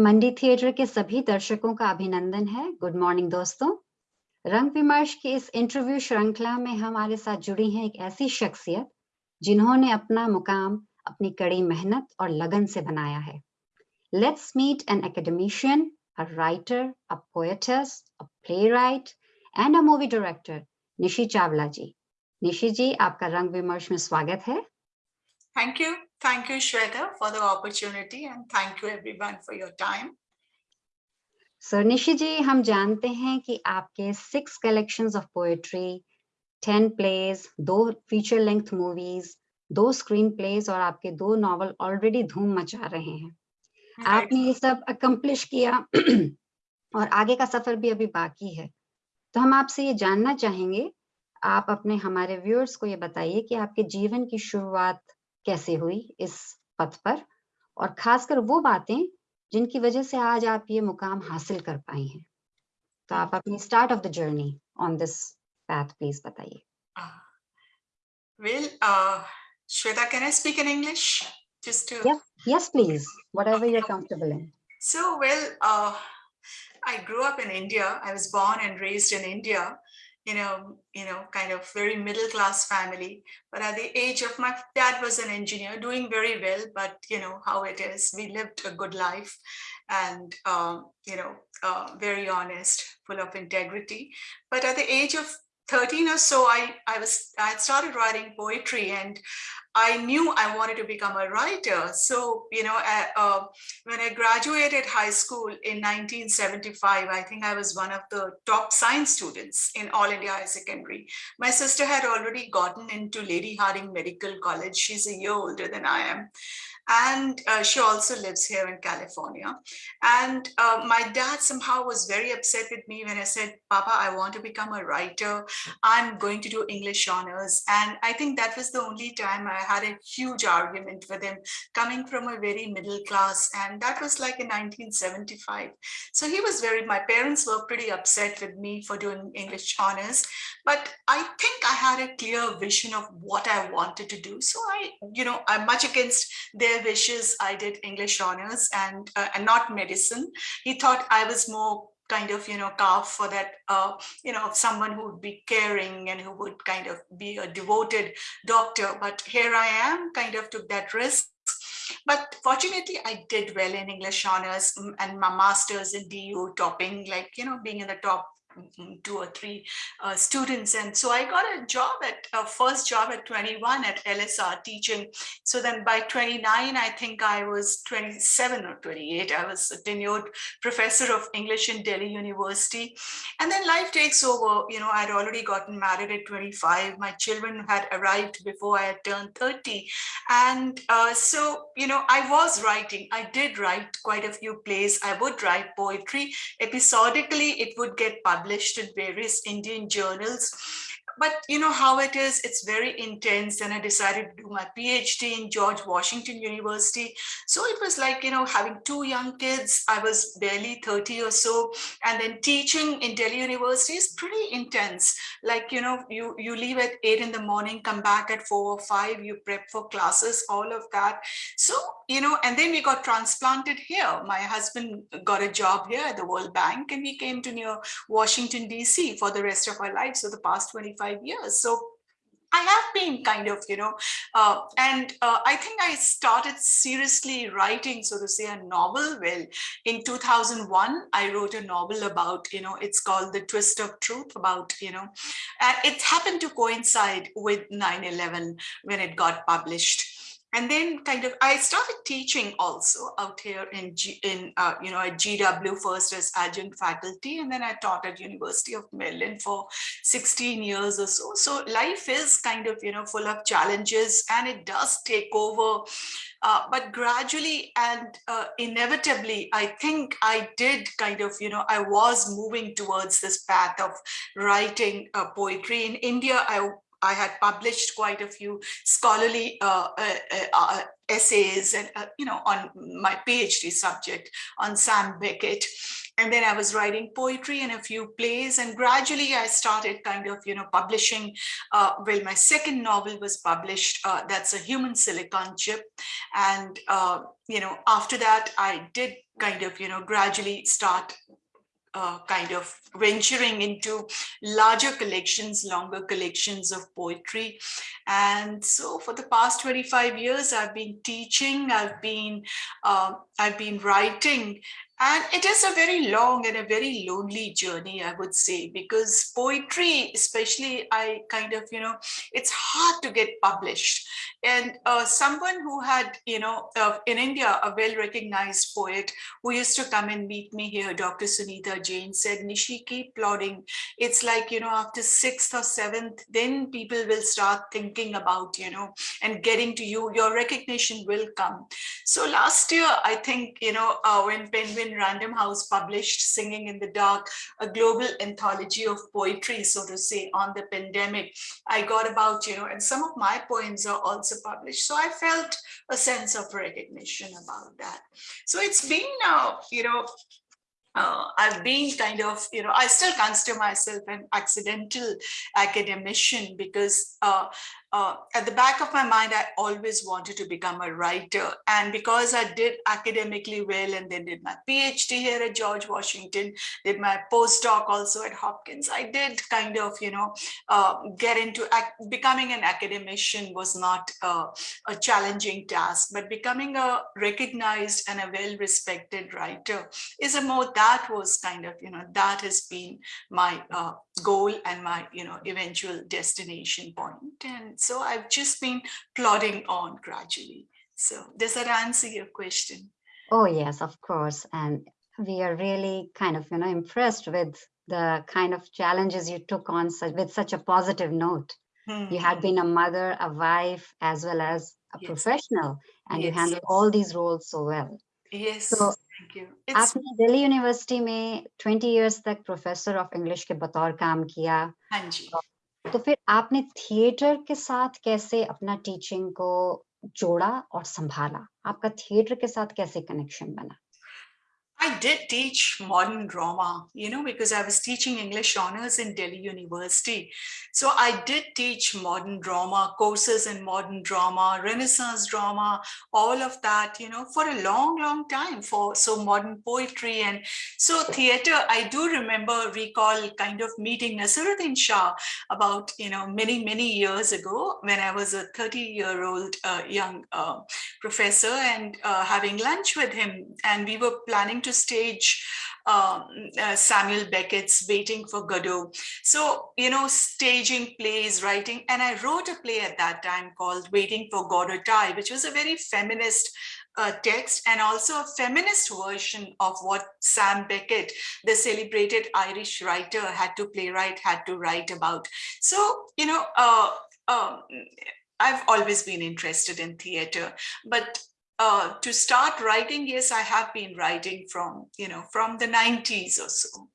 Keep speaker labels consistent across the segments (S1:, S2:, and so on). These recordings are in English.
S1: मंडी theatre के सभी दर्शकों का अभिनंदन है। गुड मॉर्निंग दोस्तों। रंग विमर्श की इस इंटरव्यू श्रृंखला में हमारे साथ जुड़ी हैं एक ऐसी शख्सियत जिन्होंने अपना मुकाम, अपनी कड़ी मेहनत और लगन से बनाया है। Let's meet an academician a writer a poets a playwright and a movie director Nishi Chawla ji. Nishi ji, आपका रंग विमर्श में स्वागत है।
S2: Thank you. Thank you, Shweta, for the opportunity and thank you everyone for your time.
S1: Sir Nishi ji हम जानते हैं कि आपके six collections of poetry ten plays दो फीचर लेंथ मूवीज़ दो स्क्रीन प्लेज और आपके दो नॉवल ऑलरेडी धूम मचा रहे हैं right. आपने ये सब अकम्प्लिश किया और आगे का सफ़र भी अभी बाकी है तो हम आपसे ये जानना चाहेंगे आप अपने हमारे व्यूअर्स को ये बताइए कि आपके जीवन की शुरुआत कैसे हुई इस पथ पर? और खासकर वो बातें जिनकी वजह से आज आप ये मुकाम हासिल कर पाए हैं। तो आप अपनी start of the journey on this path please बताइए।
S2: Well Shweta can I speak in English just to
S1: yes please whatever
S2: you know, you know, kind of very middle class family. But at the age of my dad was an engineer doing very well, but you know how it is. We lived a good life and, um, you know, uh, very honest, full of integrity. But at the age of 13 or so, I, I was I started writing poetry and I knew I wanted to become a writer. So, you know, uh, uh, when I graduated high school in 1975, I think I was one of the top science students in All India High Secondary. My sister had already gotten into Lady Hardinge Medical College. She's a year older than I am and uh, she also lives here in California. And uh, my dad somehow was very upset with me when I said, Papa, I want to become a writer. I'm going to do English honors. And I think that was the only time I had a huge argument with him coming from a very middle class. And that was like in 1975. So he was very, my parents were pretty upset with me for doing English honors. But I think I had a clear vision of what I wanted to do. So I, you know, I'm much against their their wishes, I did English honors and, uh, and not medicine. He thought I was more kind of, you know, carved for that, uh, you know, someone who would be caring and who would kind of be a devoted doctor. But here I am, kind of took that risk. But fortunately, I did well in English honors mm, and my master's in DU topping, like, you know, being in the top two or three uh, students. And so I got a job at a first job at 21 at LSR teaching. So then by 29, I think I was 27 or 28. I was a tenured professor of English in Delhi University. And then life takes over. You know, I'd already gotten married at 25. My children had arrived before I had turned 30. And uh, so, you know, I was writing. I did write quite a few plays. I would write poetry. Episodically, it would get published published in various Indian journals. But you know how it is it's very intense and i decided to do my phd in george washington university. So it was like you know having two young kids i was barely 30 or so and then teaching in delhi university is pretty intense. Like you know you you leave at eight in the morning come back at four or five you prep for classes all of that. So you know and then we got transplanted here my husband got a job here at the world bank and we came to near washington dc for the rest of our lives so the past 25 25 years. So I have been kind of, you know, uh, and uh, I think I started seriously writing, so to say, a novel. Well, in 2001, I wrote a novel about, you know, it's called The Twist of Truth about, you know, and it happened to coincide with 9-11 when it got published and then kind of I started teaching also out here in G, in uh, you know at GW first as adjunct faculty and then I taught at University of Maryland for 16 years or so. So life is kind of you know full of challenges and it does take over. Uh, but gradually and uh, inevitably I think I did kind of you know I was moving towards this path of writing poetry. In India I I had published quite a few scholarly uh, uh, uh, essays and, uh, you know, on my PhD subject on Sam Beckett. And then I was writing poetry and a few plays and gradually I started kind of, you know, publishing, uh, well, my second novel was published, uh, that's a human silicon chip. And, you know, after that, I did kind of, you know, gradually start uh, kind of venturing into larger collections, longer collections of poetry. And so for the past 25 years, I've been teaching, I've been, uh, I've been writing, and it is a very long and a very lonely journey, I would say, because poetry, especially, I kind of, you know, it's hard to get published. And uh, someone who had, you know, uh, in India, a well-recognized poet who used to come and meet me here, Dr. Sunita Jain said, Nishi, keep plodding. It's like, you know, after sixth or seventh, then people will start thinking about, you know, and getting to you, your recognition will come. So last year, I think, you know, uh, when Penguin Random House published Singing in the Dark, a global anthology of poetry, so to say, on the pandemic. I got about, you know, and some of my poems are also published. So I felt a sense of recognition about that. So it's been now, you know, uh, I've been kind of, you know, I still consider myself an accidental academician because uh, uh, at the back of my mind, I always wanted to become a writer. And because I did academically well and then did my PhD here at George Washington, did my postdoc also at Hopkins, I did kind of, you know, uh, get into becoming an academician was not uh, a challenging task, but becoming a recognized and a well-respected writer is a more, that was kind of, you know, that has been my uh, goal and my, you know, eventual destination point. And so I've just been plodding on gradually. So does that answer your question?
S1: Oh, yes, of course. And we are really kind of, you know, impressed with the kind of challenges you took on such, with such a positive note. Hmm. You had been a mother, a wife, as well as a yes. professional, and yes, you handled yes. all these roles so well.
S2: Yes,
S1: so,
S2: thank you.
S1: It's... आपने Delhi university में 20 years तक professor of English के बतौर काम किया
S2: हाँ जी
S1: तो फिर आपने थिएटर के साथ कैसे अपना टीचिंग को जोड़ा और संभाला? आपका थिएटर के साथ कैसे कनेक्शन बना?
S2: I did teach modern drama, you know, because I was teaching English honors in Delhi University. So I did teach modern drama, courses in modern drama, Renaissance drama, all of that, you know, for a long, long time for so modern poetry. And so theater, I do remember, recall kind of meeting Nasiruddin Shah about, you know, many, many years ago when I was a 30 year old uh, young uh, professor and uh, having lunch with him. And we were planning to to stage um, uh, Samuel Beckett's Waiting for Godot. So, you know, staging plays, writing, and I wrote a play at that time called Waiting for Godot Die, which was a very feminist uh, text and also a feminist version of what Sam Beckett, the celebrated Irish writer, had to playwright, had to write about. So, you know, uh, um, I've always been interested in theater, but uh, to start writing, yes, I have been writing from, you know, from the 90s or so.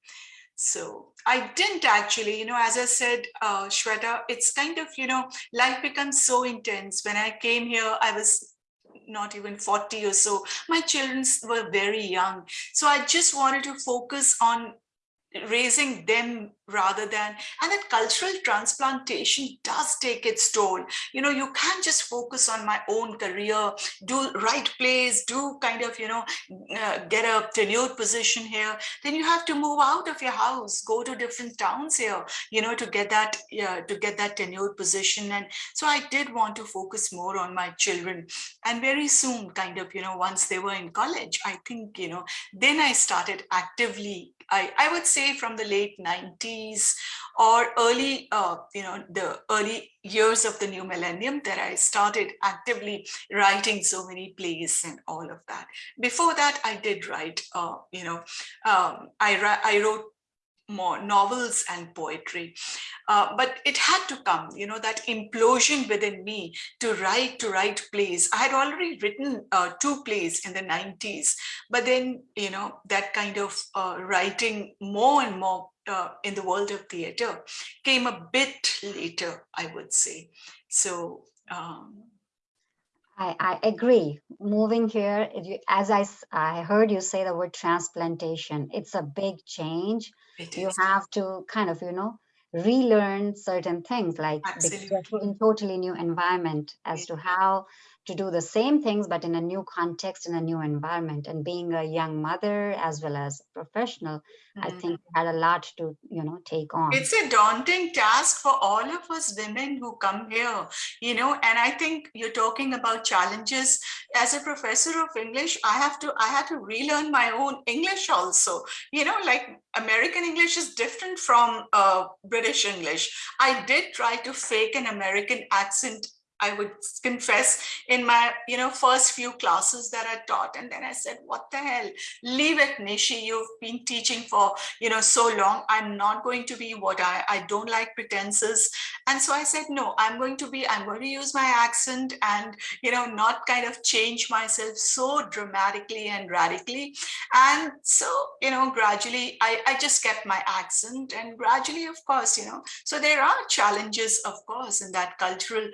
S2: So I didn't actually, you know, as I said, uh, Shweta, it's kind of, you know, life becomes so intense. When I came here, I was not even 40 or so. My children were very young. So I just wanted to focus on raising them rather than and that cultural transplantation does take its toll. You know you can't just focus on my own career do write plays do kind of you know uh, get a tenured position here. Then you have to move out of your house go to different towns here you know to get that yeah to get that tenured position. And so i did want to focus more on my children. And very soon kind of you know once they were in college i think you know then i started actively i i would say from the late 90s or early, uh, you know, the early years of the new millennium that I started actively writing so many plays and all of that. Before that, I did write, uh, you know, um, I, I wrote more novels and poetry. Uh, but it had to come, you know, that implosion within me to write, to write plays. I had already written uh, two plays in the 90s, but then, you know, that kind of uh, writing more and more uh, in the world of theater came a bit later, I would say. So, um,
S1: I, I agree. Moving here, as I, I heard you say the word transplantation, it's a big change. You have to kind of, you know, relearn certain things like in totally new environment as to how to do the same things, but in a new context, in a new environment. And being a young mother as well as a professional, mm. I mm-hmm. think had a lot to, you know, take on.
S2: It's a daunting task for all of us women who come here, you know, and I think you're talking about challenges. As a professor of English, I have to, I had to relearn my own English also, you know, like American English is different from uh, British English. I did try to fake an American accent I would confess in my, you know, first few classes that I taught. And then I said, what the hell, leave it, Nishi. You've been teaching for, you know, so long. I'm not going to be what I, I don't like pretenses. And so I said, no, I'm going to be, I'm going to use my accent and, you know, not kind of change myself so dramatically and radically. And so, you know, gradually I, I just kept my accent and gradually, of course, you know, so there are challenges, of course, in that cultural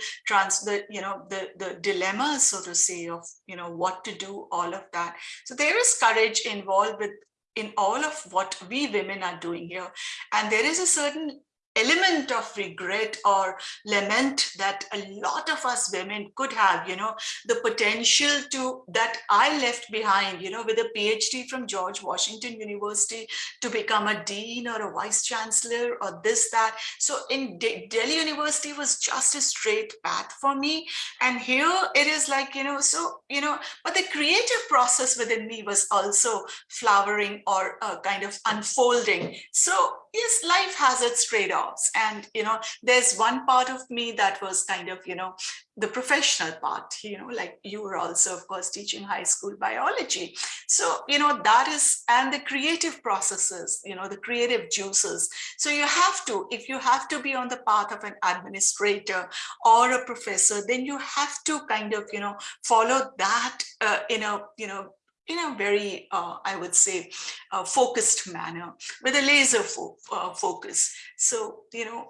S2: the you know the the dilemma, so to say of you know what to do all of that. So there is courage involved with in all of what we women are doing here. And there is a certain element of regret or lament that a lot of us women could have, you know, the potential to that I left behind, you know, with a PhD from George Washington University to become a dean or a vice chancellor or this, that. So in De Delhi University was just a straight path for me. And here it is like, you know, so, you know, but the creative process within me was also flowering or uh, kind of unfolding. So yes, life has its trade-offs. And, you know, there's one part of me that was kind of, you know, the professional part, you know, like you were also, of course, teaching high school biology. So, you know, that is, and the creative processes, you know, the creative juices. So you have to, if you have to be on the path of an administrator or a professor, then you have to kind of, you know, follow that, uh, you know, you know, in a very, uh, I would say, uh, focused manner with a laser fo uh, focus. So, you know,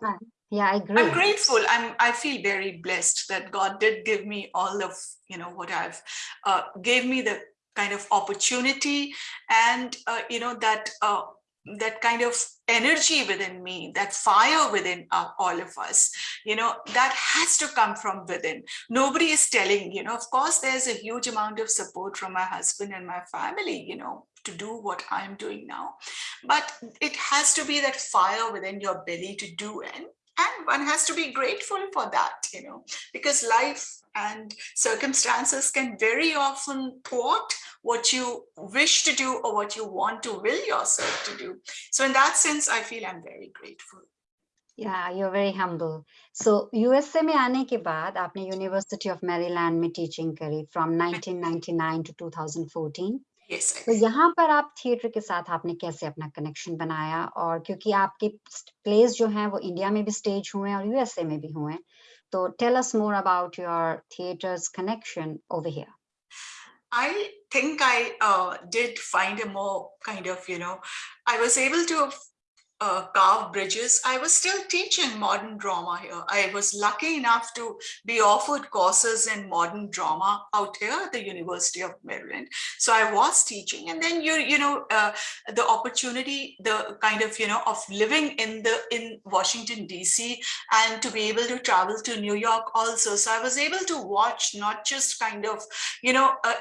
S1: yeah, I agree.
S2: I'm grateful. I'm, I feel very blessed that God did give me all of, you know, what I've, uh, gave me the kind of opportunity and, uh, you know, that uh, that kind of energy within me, that fire within uh, all of us, you know, that has to come from within. Nobody is telling, you know, of course, there's a huge amount of support from my husband and my family, you know, to do what I'm doing now. But it has to be that fire within your belly to do and and one has to be grateful for that, you know, because life and circumstances can very often thwart what you wish to do or what you want to will yourself to do. So in that sense, I feel I'm very grateful.
S1: Yeah, you're very humble. So USA में आने के बाद आपने University of Maryland में teaching करी from 1999 to 2014.
S2: Yes,
S1: तो यहाँ पर आप थिएटर के साथ आपने कैसे अपना कनेक्शन बनाया और क्योंकि आपके प्लेस जो हैं वो इंडिया में भी स्टेज हुए हैं और यूएसए में भी हुए हैं तो tell us more about your theater's connection over here.
S2: I think I uh, did find a more kind of, you know, I was able to uh, carve bridges. I was still teaching modern drama here. I was lucky enough to be offered courses in modern drama out here at the University of Maryland. So I was teaching and then you, you know, uh, the opportunity, the kind of, you know, of living in the, in Washington, DC and to be able to travel to New York also. So I was able to watch not just kind of, you know, uh,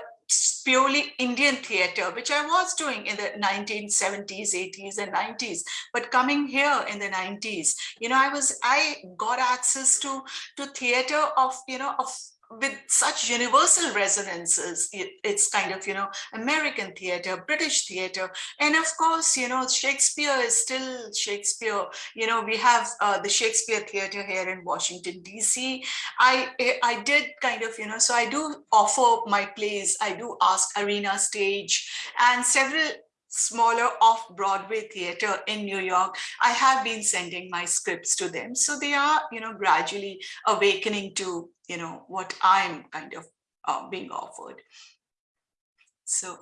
S2: purely Indian theater, which I was doing in the 1970s, 80s, and 90s. But coming here in the 90s, you know, I was I got access to to theater of you know of with such universal resonances it, it's kind of you know american theater british theater and of course you know shakespeare is still shakespeare. You know we have uh, the shakespeare theater here in washington dc i i did kind of you know so i do offer my plays. I do ask arena stage and several smaller off-Broadway theater in New York, I have been sending my scripts to them. So they are, you know, gradually awakening to, you know, what I'm kind of uh, being offered. So.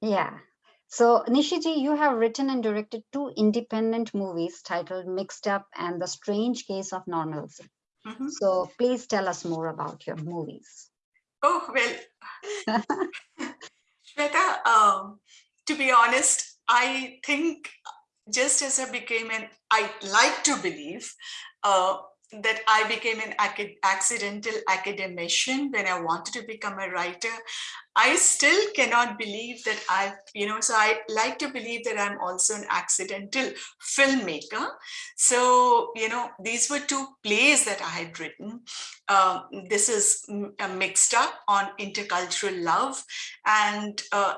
S1: Yeah. So Nishiji, you have written and directed two independent movies titled Mixed Up and The Strange Case of Normalcy. Mm -hmm. So please tell us more about your movies.
S2: Oh, well, Shweta, um, to be honest, I think just as I became an, I like to believe uh, that I became an accidental academician when I wanted to become a writer. I still cannot believe that I've, you know, so I like to believe that I'm also an accidental filmmaker. So, you know, these were two plays that I had written. Uh, this is a mixed up on intercultural love and uh,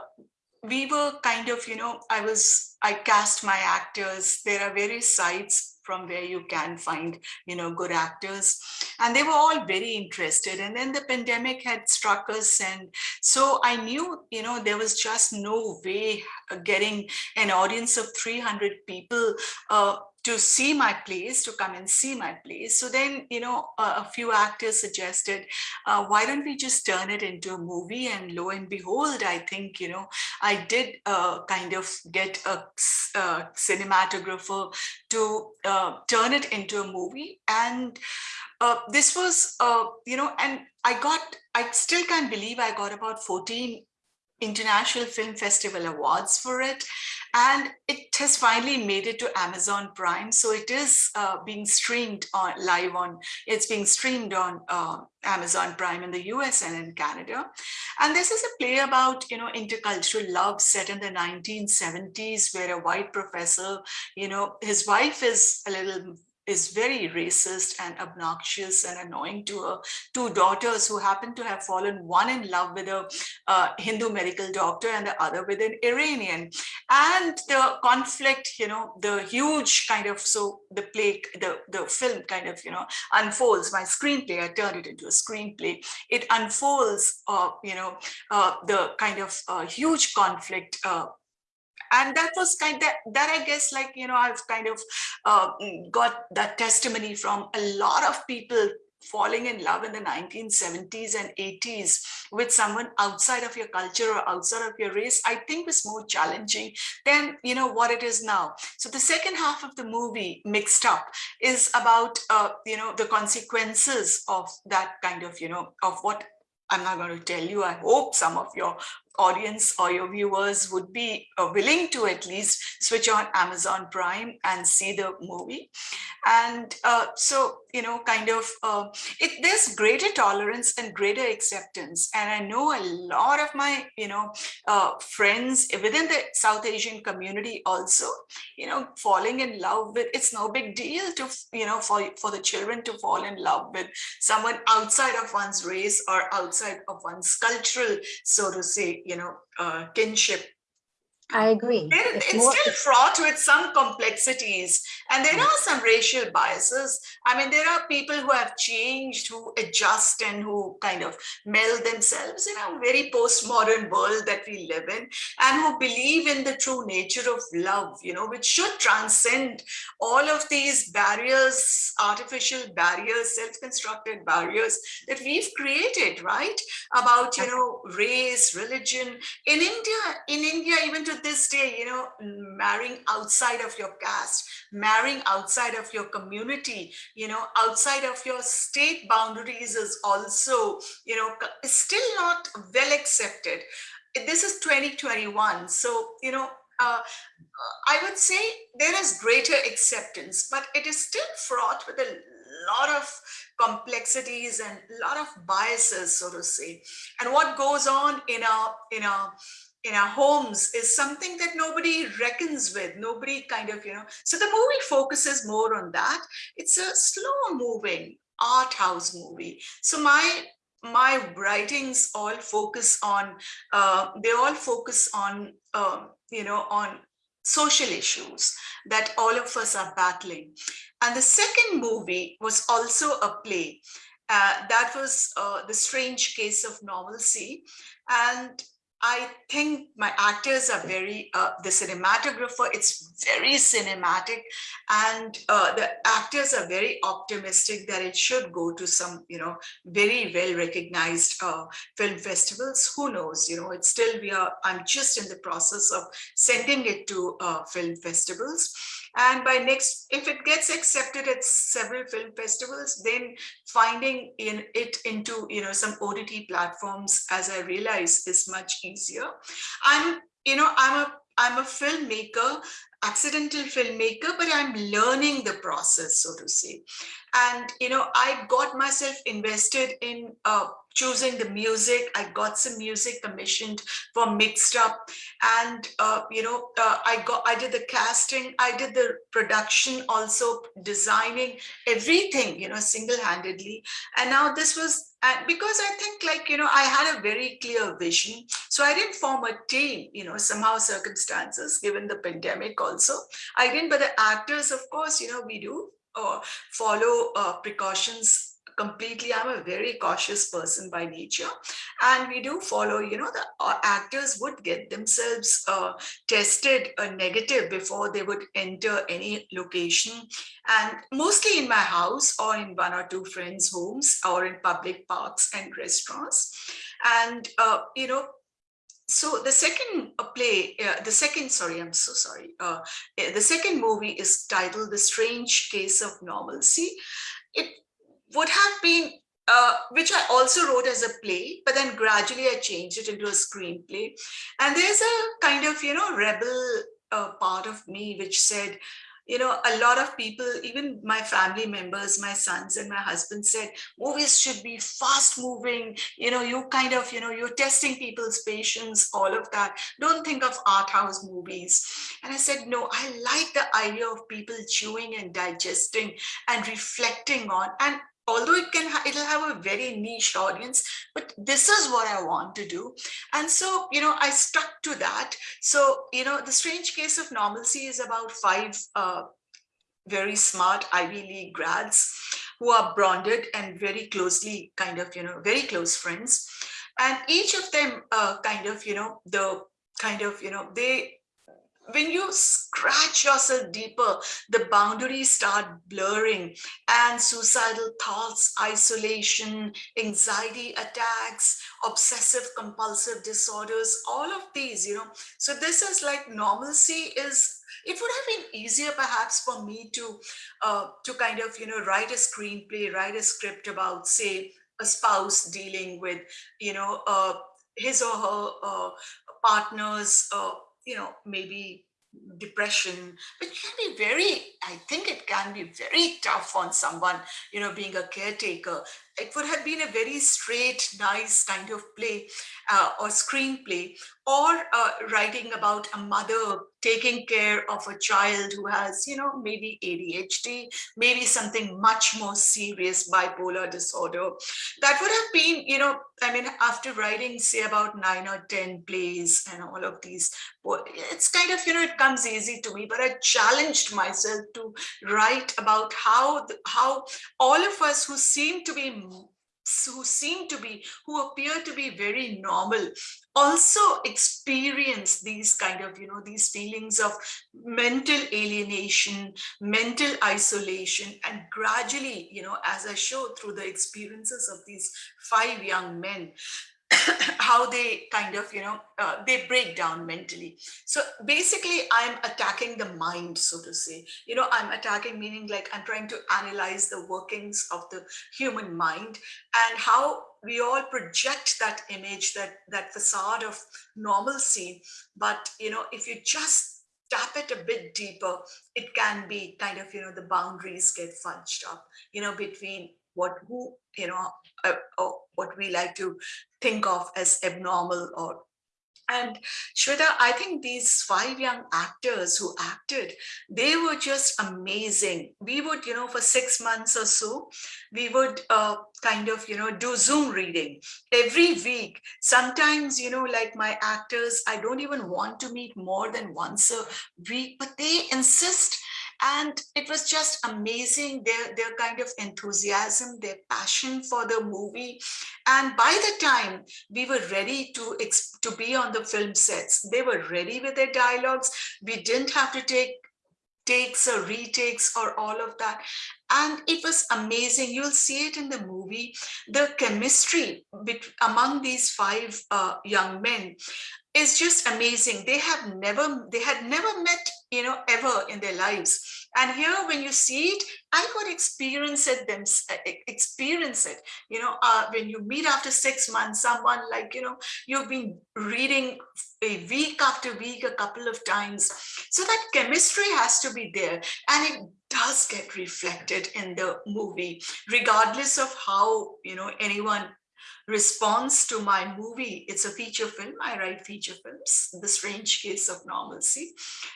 S2: we were kind of, you know, I was, I cast my actors. There are various sites from where you can find, you know, good actors. And they were all very interested. And then the pandemic had struck us. And so I knew, you know, there was just no way getting an audience of 300 people uh, to see my plays, to come and see my plays. So then, you know, a, a few actors suggested, uh, why don't we just turn it into a movie? And lo and behold, I think, you know, I did uh, kind of get a, a cinematographer to uh, turn it into a movie. And uh, this was, uh, you know, and I got, I still can't believe I got about 14 International Film Festival Awards for it. And it has finally made it to Amazon Prime. So it is uh, being streamed on live on, it's being streamed on uh, Amazon Prime in the US and in Canada. And this is a play about, you know, intercultural love set in the 1970s where a white professor, you know, his wife is a little is very racist and obnoxious and annoying to her two daughters who happen to have fallen one in love with a uh, Hindu medical doctor and the other with an Iranian. And the conflict you know the huge kind of so the play the the film kind of you know unfolds. My screenplay I turned it into a screenplay. It unfolds uh, you know uh, the kind of uh, huge conflict uh, and that was kind of that, i guess like you know i've kind of uh, got that testimony from a lot of people falling in love in the 1970s and 80s with someone outside of your culture or outside of your race, I think was more challenging than, you know, what it is now. So the second half of the movie, Mixed Up, is about, uh, you know, the consequences of that kind of, you know, of what I'm not going to tell you. I hope some of your audience or your viewers would be uh, willing to at least switch on Amazon Prime and see the movie. And uh, so, you know, kind of, uh, it, there's greater tolerance and greater acceptance. And I know a lot of my, you know, uh, friends within the South Asian community also, you know, falling in love with, it's no big deal to, you know, for, for the children to fall in love with someone outside of one's race or outside of one's cultural, so to say, you know, uh, kinship
S1: I agree.
S2: It's, it's more, still fraught with some complexities and there are some racial biases. I mean, there are people who have changed, who adjust and who kind of meld themselves in a very postmodern world that we live in and who believe in the true nature of love, you know, which should transcend all of these barriers, artificial barriers, self-constructed barriers that we've created, right? About, you know, race, religion. In India, in India, even to this day, you know, marrying outside of your caste, marrying outside of your community, you know, outside of your state boundaries is also, you know, still not well accepted. This is 2021. So, you know, uh, I would say there is greater acceptance, but it is still fraught with a lot of complexities and a lot of biases, so to say. And what goes on in our in a in our homes is something that nobody reckons with nobody kind of you know. So the movie focuses more on that. It's a slow moving art house movie. So my my writings all focus on uh, they all focus on uh, you know on social issues that all of us are battling. And the second movie was also a play. Uh, that was uh, the strange case of normalcy. And I think my actors are very, uh, the cinematographer, it's very cinematic and uh, the actors are very optimistic that it should go to some, you know, very well recognized uh, film festivals. Who knows, you know, it's still, we are, I'm just in the process of sending it to uh, film festivals. And by next, if it gets accepted at several film festivals, then finding in it into, you know, some OTT platforms, as I realize, is much easier. I'm, you know, I'm a I'm a filmmaker, accidental filmmaker, but I'm learning the process, so to say. And, you know, I got myself invested in uh, choosing the music. I got some music commissioned for mixed up and, uh, you know, uh, I got, I did the casting, I did the production, also designing everything, you know, single-handedly. And now this was, and because I think like, you know, I had a very clear vision. So I didn't form a team, you know, somehow circumstances, given the pandemic also. I didn't, but the actors, of course, you know, we do uh, follow uh, precautions completely i'm a very cautious person by nature and we do follow you know the uh, actors would get themselves uh, tested a negative before they would enter any location and mostly in my house or in one or two friends homes or in public parks and restaurants and uh, you know so the second uh, play, uh, the second, sorry, I'm so sorry. Uh, eh, the second movie is titled The Strange Case of Normalcy. It would have been, uh, which I also wrote as a play, but then gradually I changed it into a screenplay. And there's a kind of, you know, rebel uh, part of me which said, you know, a lot of people, even my family members, my sons and my husband said, movies should be fast moving. You know, you kind of, you know, you're testing people's patience, all of that. Don't think of art house movies. And I said, no, I like the idea of people chewing and digesting and reflecting on. And although it can it'll have a very niche audience but this is what i want to do. And so you know i stuck to that. So you know the strange case of normalcy is about five uh, very smart ivy league grads who are bonded and very closely kind of you know very close friends. And each of them uh, kind of you know the kind of you know they when you scratch yourself deeper, the boundaries start blurring and suicidal thoughts, isolation, anxiety attacks, obsessive compulsive disorders, all of these, you know. So this is like normalcy is, it would have been easier perhaps for me to, uh, to kind of, you know, write a screenplay, write a script about say a spouse dealing with, you know, uh, his or her uh, partner's uh, you know, maybe depression, but can be very, I think it can be very tough on someone, you know, being a caretaker. It would have been a very straight, nice kind of play uh, or screenplay or uh, writing about a mother taking care of a child who has, you know, maybe ADHD, maybe something much more serious, bipolar disorder. That would have been, you know, I mean, after writing, say, about nine or 10 plays and all of these, it's kind of, you know, it comes easy to me, but I challenged myself to write about how, how all of us who seem to be who seem to be, who appear to be very normal, also experience these kind of, you know, these feelings of mental alienation, mental isolation, and gradually, you know, as I show through the experiences of these five young men, how they kind of, you know, uh, they break down mentally. So basically, I'm attacking the mind, so to say. You know, I'm attacking meaning like I'm trying to analyze the workings of the human mind and how we all project that image, that that facade of normalcy. But you know, if you just tap it a bit deeper, it can be kind of, you know, the boundaries get fudged up, you know, between what who you know uh, or what we like to think of as abnormal or and Shweta, I think these five young actors who acted, they were just amazing. We would, you know, for six months or so, we would uh, kind of, you know, do Zoom reading every week. Sometimes, you know, like my actors, I don't even want to meet more than once a week, but they insist and it was just amazing their their kind of enthusiasm their passion for the movie. And by the time we were ready to to be on the film sets they were ready with their dialogues. We didn't have to take takes or retakes or all of that. And it was amazing. You'll see it in the movie. The chemistry among these five uh, young men is just amazing. They have never they had never met you know ever in their lives. And here when you see it i could experience it them experience it. You know uh, when you meet after six months someone like you know you've been reading a week after week a couple of times. So that chemistry has to be there and it does get reflected in the movie regardless of how you know anyone response to my movie. It's a feature film. I write feature films, The Strange Case of Normalcy.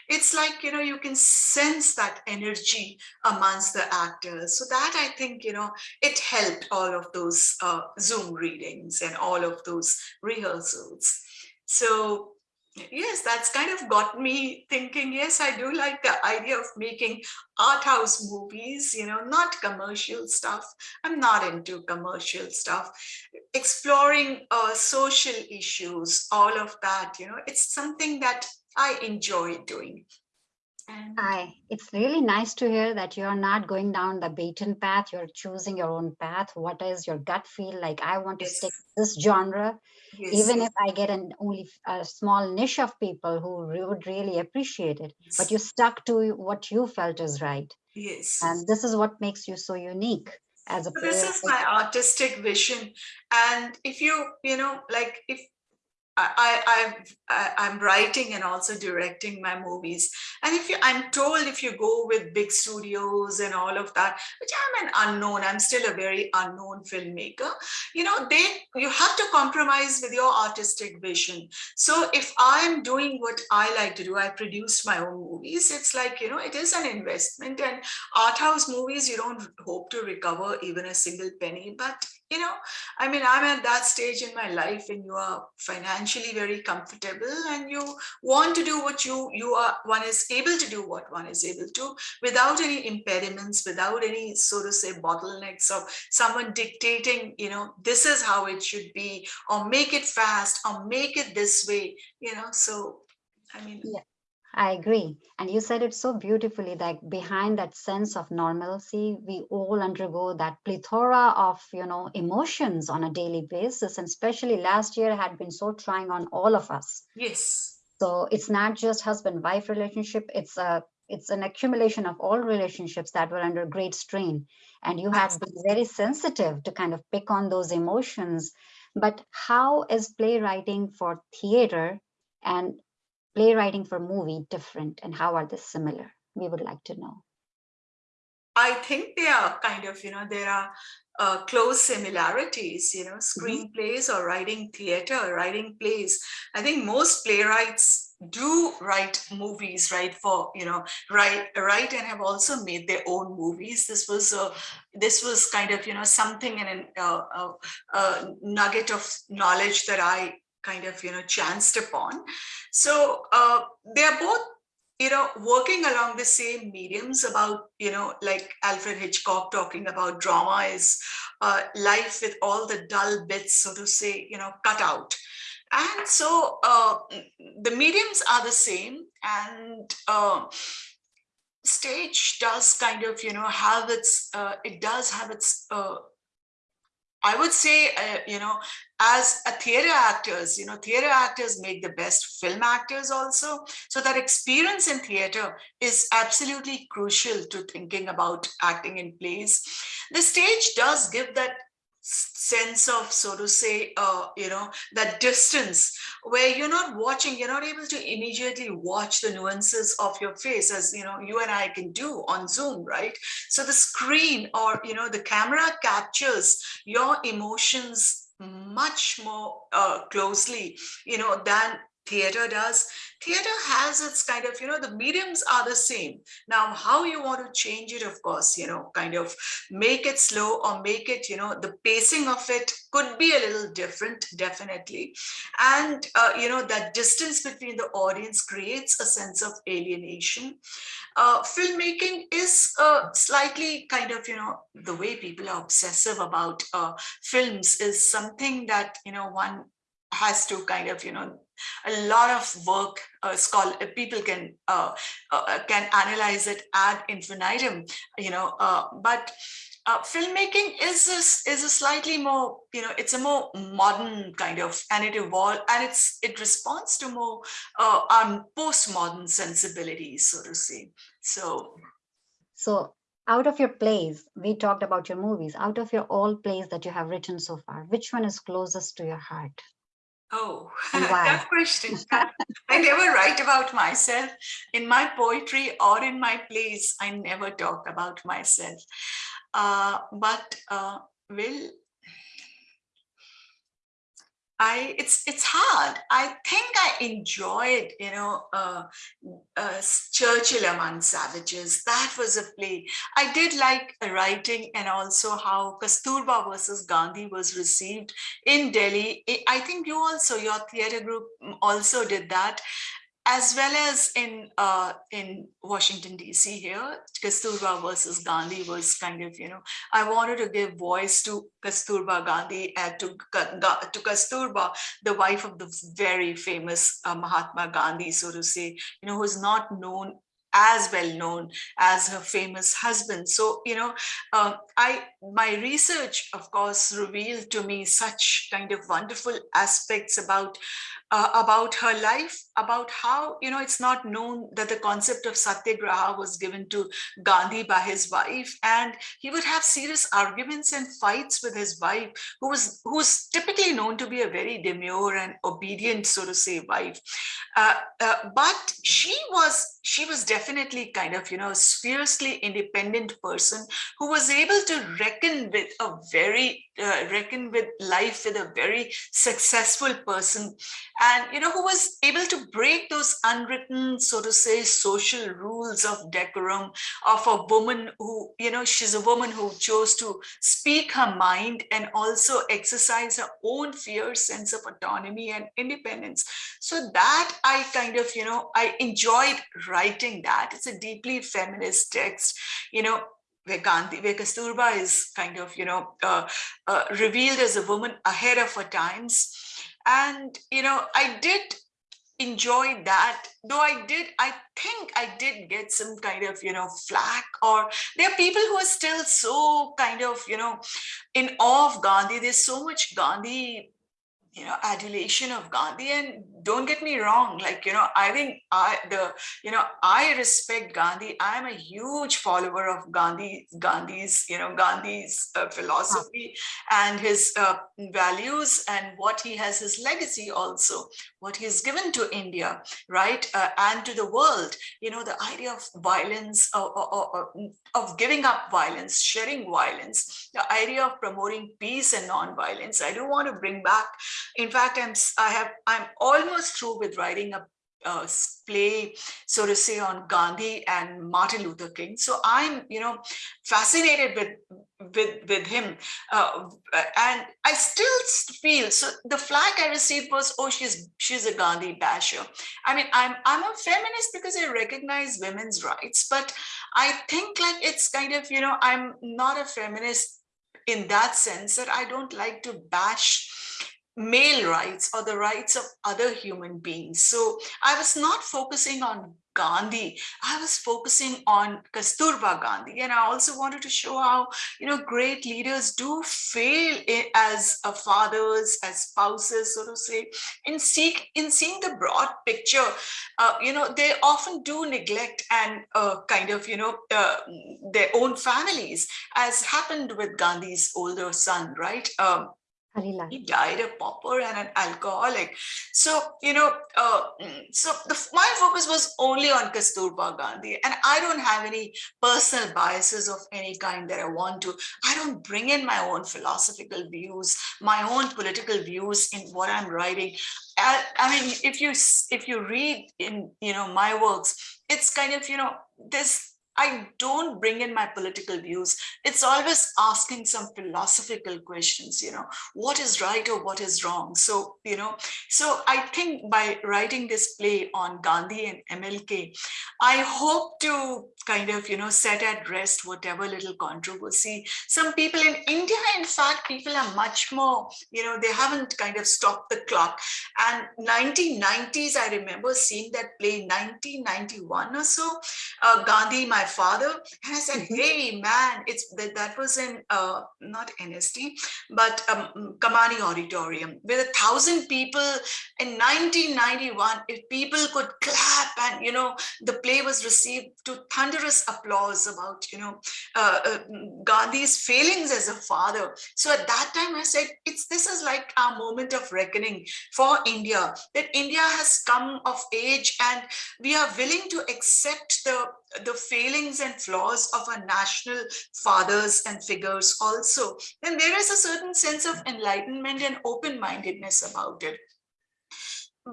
S2: It's like, you know, you can sense that energy amongst the actors. So that I think, you know, it helped all of those uh, Zoom readings and all of those rehearsals. So yes, that's kind of got me thinking, yes, I do like the idea of making art house movies, you know, not commercial stuff. I'm not into commercial stuff. Exploring uh, social issues, all of that, you know, it's something that I enjoy doing.
S1: And Hi, it's really nice to hear that you're not going down the beaten path. You're choosing your own path. What is your gut feel like? I want to yes. stick this genre, yes. even if I get an only a small niche of people who would really appreciate it. Yes. But you stuck to what you felt is right.
S2: Yes.
S1: And this is what makes you so unique as a.
S2: So this is my artistic vision, and if you you know like if I, I, I'm writing and also directing my movies. And if you, I'm told if you go with big studios and all of that, which I'm an unknown, I'm still a very unknown filmmaker, you know, they, you have to compromise with your artistic vision. So if I'm doing what I like to do, I produce my own movies, it's like, you know, it is an investment and art house movies, you don't hope to recover even a single penny, but you know, I mean, I'm at that stage in my life when you are financially very comfortable and you want to do what you, you are, one is able to do what one is able to without any impediments, without any, so to say, bottlenecks of someone dictating, you know, this is how it should be, or make it fast, or make it this way, you know, so, I mean,
S1: yeah. I agree. And you said it so beautifully that behind that sense of normalcy, we all undergo that plethora of, you know, emotions on a daily basis. And especially last year had been so trying on all of us.
S2: Yes.
S1: So it's not just husband-wife relationship. It's a it's an accumulation of all relationships that were under great strain. And you have been very sensitive to kind of pick on those emotions. But how is playwriting for theater and playwriting for movie different and how are they similar? We would like to know.
S2: I think they are kind of, you know, there are uh, close similarities, you know, mm-hmm. screenplays mm -hmm. or writing theater, or writing plays. I think most playwrights do write movies, right? For you know, write, write, and have also made their own movies. This was a, this was kind of you know something in a, a, a nugget of knowledge that I kind of, you know, chanced upon. So uh, they're both you know, working along the same mediums about, you know, like Alfred Hitchcock talking about drama is uh, life with all the dull bits, so to say, you know, cut out. And so uh, the mediums are the same and uh, stage does kind of, you know, have its, uh, it does have its uh, I would say, uh, you know, as a theater actors, you know, theater actors make the best film actors also. So that experience in theater is absolutely crucial to thinking about acting in plays. The stage does give that sense of so to say uh, you know that distance where you're not watching you're not able to immediately watch the nuances of your face as you know you and i can do on zoom right? So the screen or you know the camera captures your emotions much more uh, closely you know than theater does theater has its kind of, you know, the mediums are the same. Now, how you want to change it, of course, you know, kind of make it slow or make it, you know, the pacing of it could be a little different, definitely. And, uh, you know, that distance between the audience creates a sense of alienation. Uh, filmmaking is uh, slightly kind of, you know, the way people are obsessive about uh, films is something that, you know, one has to kind of, you know, a lot of work uh, scholar uh, people can uh, uh, can analyze it ad infinitum you know uh, but uh, filmmaking is a, is a slightly more you know it's a more modern kind of and it evolved and it's it responds to more uh, um, postmodern sensibilities so to say so
S1: So out of your plays, we talked about your movies, out of your all plays that you have written so far, which one is closest to your heart?
S2: Oh, tough question. I never write about myself. In my poetry or in my plays, I never talk about myself. Uh, but uh, well, I it's it's hard. I think I enjoyed, you know, uh, uh, Churchill Among Savages. That was a play. I did like writing and also how Kasturba versus Gandhi was received in Delhi. I- think you also, your theater group mm, also did that as well as in uh, in Washington D.C. here, Kasturba versus Gandhi was kind of you know I wanted to give voice to Kasturba Gandhi and to to Kasturba, the wife of the very famous uh, Mahatma Gandhi, so to say, you know, who's not known as well known as her famous husband. So you know, uh, I my research, of course, revealed to me such kind of wonderful aspects about uh, about her life, about how, you know, it's not known that the concept of satyagraha was given to Gandhi by his wife. And he would have serious arguments and fights with his wife, who was who's typically known to be a very demure and obedient, so to say, wife. Uh, uh, but she was she was definitely kind of, you know, a fiercely independent person who was able to reckon with a very uh, reckon with life with a very successful person and you know who was able to break those unwritten so to say social rules of decorum of a woman who you know she's a woman who chose to speak her mind and also exercise her own fierce sense of autonomy and independence. So that i kind of you know i enjoyed writing that. It's a deeply feminist text. You know where Gandhi, where Kasturba is kind of, you know, uh, uh, revealed as a woman ahead of her times. And, you know, I did enjoy that, though I did, I think I did get some kind of, you know, flack or there are people who are still so kind of, you know, in awe of Gandhi. There's so much Gandhi you know adulation of gandhi. And don't get me wrong like you know i think i the you know i respect gandhi. I am a huge follower of gandhi gandhi's you know gandhi's uh, philosophy and his uh, values and what he has his legacy also what he's given to india right uh, and to the world. You know the idea of violence or, or, or, of giving up violence sharing violence the idea of promoting peace and non-violence. I do want to bring back in fact, I'm I have I'm almost through with writing a, play, so to say, on Gandhi and Martin Luther King. So I'm, you know, fascinated with with with him, uh, and I still feel so. The flag I received was, oh, she's she's a Gandhi basher. I mean, I'm I'm a feminist because I recognize women's rights, but I think like it's kind of, you know, I'm not a feminist in that sense that I don't like to bash male rights or the rights of other human beings. So I was not focusing on Gandhi, I was focusing on Kasturba Gandhi. And I also wanted to show how, you know, great leaders do fail as fathers, as spouses, so to say, in, seek, in seeing the broad picture. Uh, you know, they often do neglect and uh, kind of, you know, uh, their own families, as happened with Gandhi's older son, right? Um. He died a pauper and an alcoholic. So, you know, uh, mm, so the, my focus was only on Kasturba Gandhi. And I don't have any personal biases of any kind that I want to. I don't bring in my own philosophical views, my own political views in what I'm writing. I, I mean, if you if you read in you know my works, it's kind of you know this I don't bring in my political views. It's always asking some philosophical questions, you know, what is right or what is wrong? So, you know, so I think by writing this play on Gandhi and MLK, I hope to kind of, you know, set at rest whatever little controversy. Some people in India, in fact, people are much more, you know, they haven't kind of stopped the clock. And 1990s, I remember seeing that play 1991 or so, uh, Gandhi, my father and i said
S1: Mhm.
S2: hey man it's that, that was in uh, not NSD but um, kamani auditorium with a thousand people in 1991 if people could clap and you know the play was received to thunderous applause about you know uh, uh, gandhi's failings as a father so at that time i said it's this is like our moment of reckoning for india that india has come of age and we are willing to accept the the failings and flaws of our national fathers and figures also, then there is a certain sense of enlightenment and open-mindedness about it.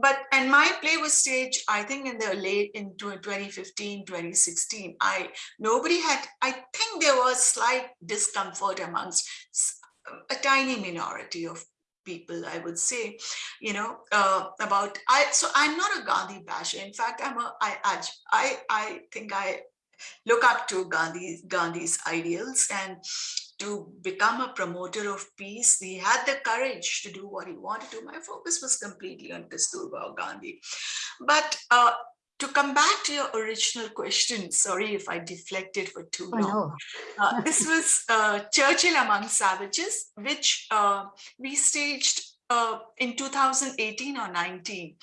S2: But and my play was staged, I think in the late in 2015, 2016. I nobody had, I think there was slight discomfort amongst a tiny minority of people i would say you know uh, about i so i'm not a gandhi basher in fact i'm a i i i think i look up to gandhi gandhi's ideals and to become a promoter of peace he had the courage to do what he wanted to my focus was completely on kasturba gandhi but uh, to come back to your original question, sorry if I deflected for too
S1: Oh,
S2: long.
S1: no.
S2: Uh, this was uh, Churchill Among Savages, which uh, we staged uh, in 2018 or 19.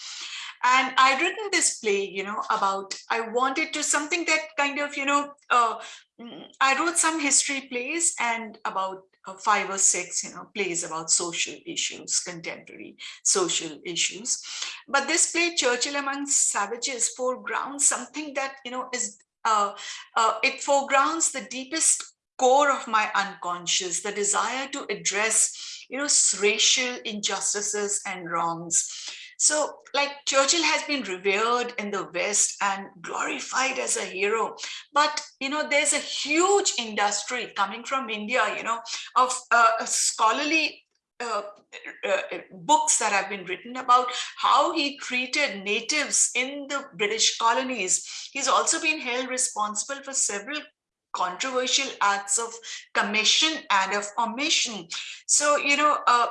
S2: And I'd written this play, you know, about, I wanted to something that kind of, you know, uh, mm, I wrote some history plays and about uh, five or six, you know, plays about social issues, contemporary social issues. But this play, Churchill Among Savages, foregrounds something that, you know, is, uh, uh, it foregrounds the deepest core of my unconscious, the desire to address, you know, racial injustices and wrongs. So like Churchill has been revered in the West and glorified as a hero. But, you know, there's a huge industry coming from India, you know, of uh, scholarly uh, uh, books that have been written about how he treated natives in the British colonies. He's also been held responsible for several controversial acts of commission and of omission. So, you know, uh,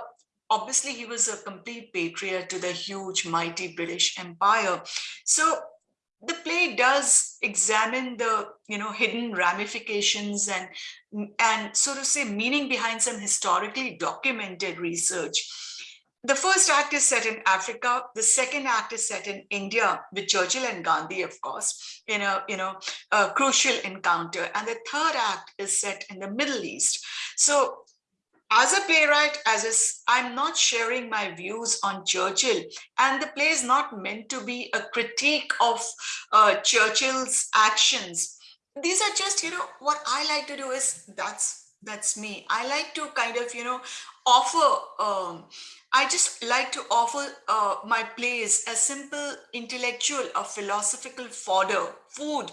S2: obviously he was a complete patriot to the huge, mighty British Empire. So the play does examine the you know hidden ramifications and and so to say meaning behind some historically documented research the first act is set in africa the second act is set in india with churchill and gandhi of course in a you know a crucial encounter and the third act is set in the middle east so as a playwright, as a, I'm not sharing my views on Churchill, and the play is not meant to be a critique of uh, Churchill's actions. These are just, you know, what I like to do is that's that's me. I like to kind of, you know, offer. Um, I just like to offer uh, my plays a simple intellectual or philosophical fodder, food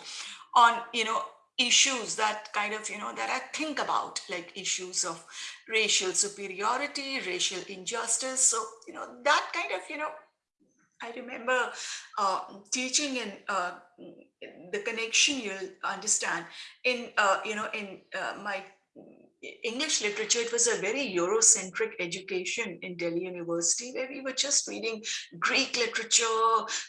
S2: on, you know, issues that kind of, you know, that I think about, like issues of racial superiority, racial injustice. So, you know, that kind of, you know, I remember uh, teaching in uh, the connection you'll understand in, uh, you know, in uh, my English literature, it was a very Eurocentric education in Delhi University where we were just reading Greek literature,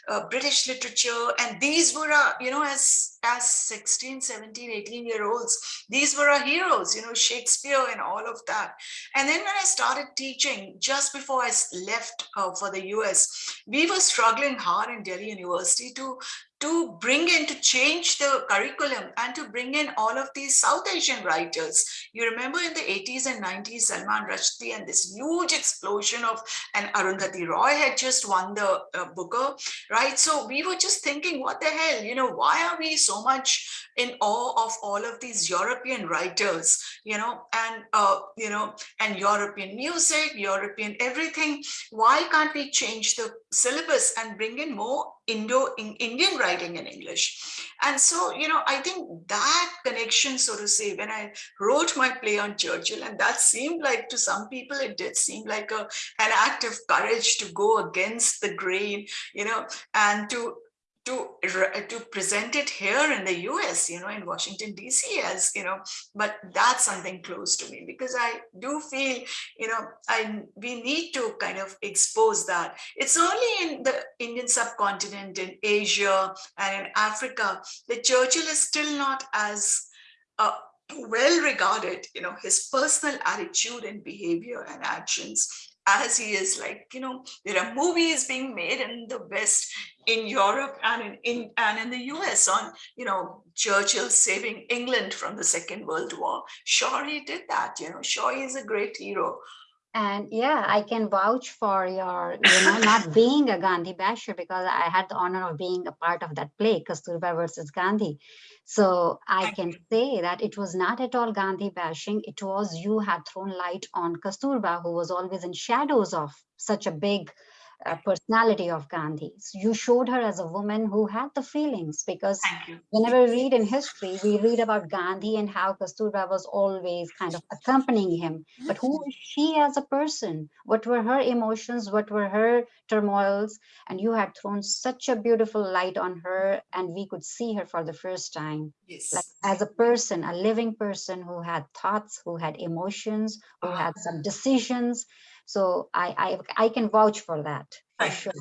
S2: uh, British literature, and these were, uh, you know, as, as 16, 17, 18 year olds, these were our heroes, you know, Shakespeare and all of that. And then when I started teaching, just before I left uh, for the US, we were struggling hard in Delhi University to to bring in, to change the curriculum and to bring in all of these South Asian writers. You remember in the 80s and 90s, Salman Rushdie and this huge explosion of, and Arundhati Roy had just won the uh, Booker, right? So we were just thinking, what the hell, you know, why are we so much in awe of all of these European writers, you know, and, uh, you know, and European music, European everything. Why can't we change the syllabus and bring in more Indo Indian writing in English? And so, you know, I think that connection, so to say, when I wrote my play on Churchill, and that seemed like to some people, it did seem like a, an act of courage to go against the grain, you know, and to to to present it here in the US, you know, in Washington DC, as you know, but that's something close to me because I do feel, you know, I we need to kind of expose that. It's only in the Indian subcontinent, in Asia, and in Africa that Churchill is still not as uh, well regarded. You know, his personal attitude and behavior and actions as he is like, you know, there are movies being made in the West, in Europe and in, in and in the US on, you know, Churchill saving England from the Second World War. Sure, he did that, you know, sure, he's a great hero.
S1: And yeah, I can vouch for your, you know, not being a Gandhi basher because I had the honor of being a part of that play, Kasturba versus Gandhi. So I can say that it was not at all Gandhi bashing. It was you had thrown light on Kasturba, who was always in shadows of such a big Uh, personality of Gandhi. So you showed her as a woman who had the feelings because whenever we read in history, we read about Gandhi and how Kasturba was always kind of accompanying him. But who is she as a person? What were her emotions? What were her turmoils? And you had thrown such a beautiful light on her and we could see her for the first time.
S2: Yes.
S1: Like as a person, a living person who had thoughts, who had emotions, who had some decisions so I, I, I can vouch for that, for sure.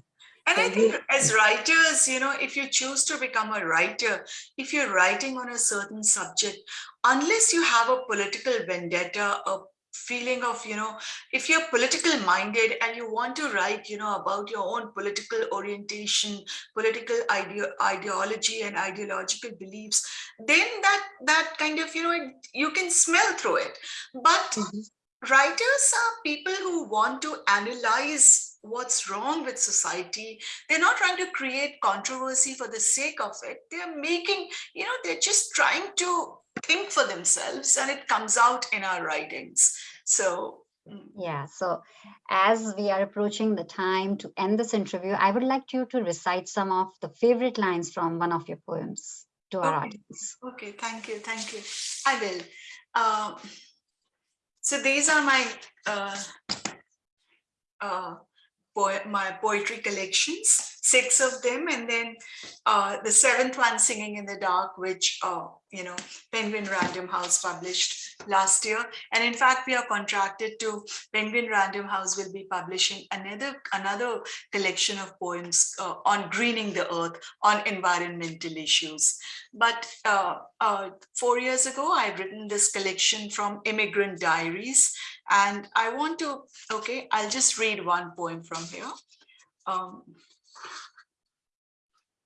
S2: And I think as writers, you know, if you choose to become a writer, if you're writing on a certain subject, unless you have a political vendetta, a feeling of, you know, if you're political minded and you want to write, you know, about your own political orientation, political idea, ideology and ideological beliefs, then that that kind of, you know, it, you can smell through it. But
S1: Mhm.
S2: Writers are people who want to analyze what's wrong with society. They're not trying to create controversy for the sake of it. They're making, you know, they're just trying to think for themselves and it comes out in our writings. So, mm,
S1: Yeah, so as we are approaching the time to end this interview, I would like you to recite some of the favorite lines from one of your poems to our
S2: Okay.
S1: audience.
S2: okay, thank you, thank you. I will. Um, so these are my uh, uh, my poetry collections, six of them, and then uh, the seventh one, Singing in the Dark, which uh, you know Penguin Random House published last year. And in fact, we are contracted to Penguin Random House will be publishing another another collection of poems uh, on greening the earth, on environmental issues. But uh, uh, four years ago, I've written this collection from Immigrant Diaries, and I want to, okay, I'll just read one poem from here. Um,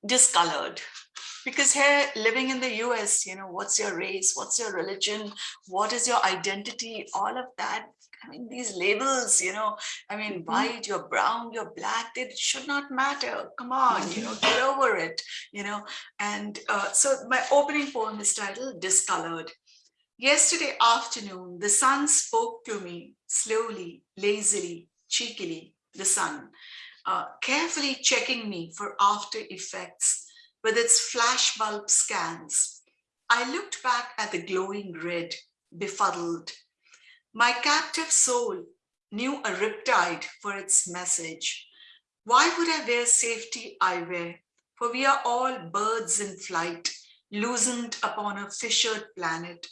S2: discolored. Because here, living in the US, you know, what's your race? What's your religion? What is your identity? All of that. I mean, these labels, you know, I mean,
S1: Mhm.
S2: white, you're brown, you're black, they should not matter. Come on, you know, get over it, you know. And uh, so my opening poem is titled Discolored. Yesterday afternoon, the sun spoke to me slowly, lazily, cheekily, the sun, uh, carefully checking me for after effects with its flashbulb scans. I looked back at the glowing red, befuddled. My captive soul knew a riptide for its message. Why would I wear safety eyewear? For we are all birds in flight, loosened upon a fissured planet,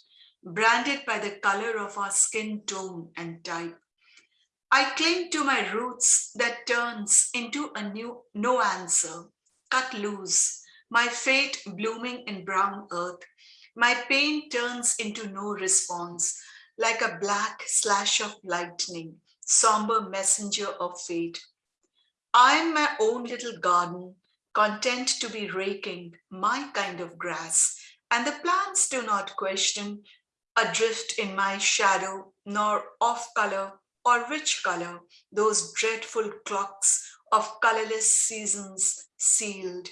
S2: branded by the color of our skin tone and type. I cling to my roots that turns into a new no answer, cut loose, my fate blooming in brown earth. My pain turns into no response, like a black slash of lightning, somber messenger of fate. I am my own little garden, content to be raking my kind of grass, and the plants do not question, adrift in my shadow, nor off color or rich color, those dreadful clocks of colorless seasons sealed.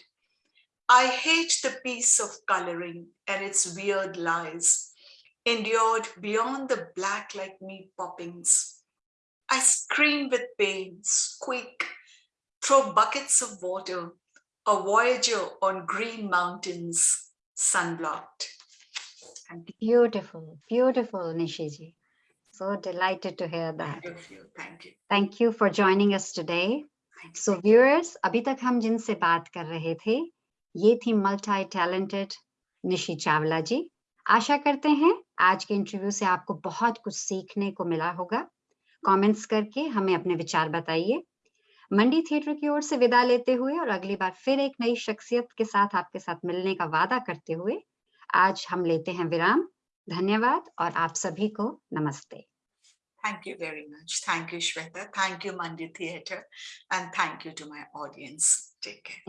S2: I hate the piece of coloring and its weird lies, endured beyond the black like me poppings. I scream with pain, squeak, throw buckets of water, a voyager on green mountains, sunblocked.
S1: Beautiful, beautiful, Nishiji. So delighted to hear that.
S2: thank you, thank you.
S1: Thank you for joining us today. So viewers, अभी तक हम जिनसे बात कर रहे थे ये थी मल्टी टैलेंटेड निशी चावला जी आशा करते हैं आज के इंटरव्यू से आपको बहुत कुछ सीखने को मिला होगा कमेंट्स करके हमें अपने विचार बताइए मंडी थिएटर की ओर से विदा लेते हुए और अगली बार फिर एक नई शख्सियत के साथ आपके साथ मिलने का वादा करते हुए आज हम लेते हैं विराम। धन्यवाद और आप सभी को नमस्ते।
S2: Thank you very much thank you Shweta thank you Mandir theatre and thank you to my audience
S1: ठीक है